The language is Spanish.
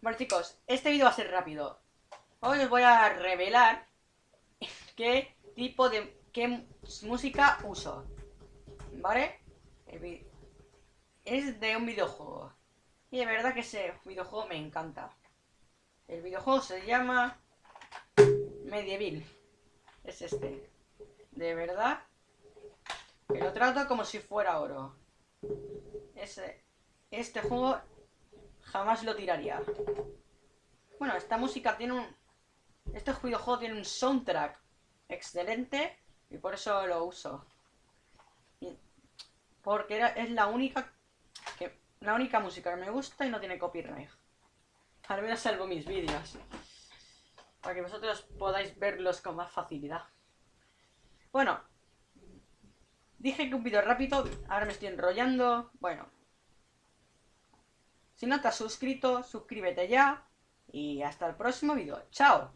Bueno chicos, este vídeo va a ser rápido. Hoy os voy a revelar qué tipo de qué música uso. ¿Vale? Es de un videojuego. Y de verdad que ese videojuego me encanta. El videojuego se llama Medieval. Es este. De verdad. Que lo trato como si fuera oro. Ese, este juego jamás lo tiraría. Bueno, esta música tiene un... Este videojuego tiene un soundtrack excelente y por eso lo uso. porque es la única la única música que me gusta y no tiene copyright. Al menos salvo mis vídeos. Para que vosotros podáis verlos con más facilidad. Bueno. Dije que un vídeo rápido, ahora me estoy enrollando. Bueno. Si no te has suscrito, suscríbete ya. Y hasta el próximo vídeo. ¡Chao!